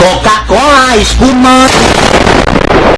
Coca-Cola espumante.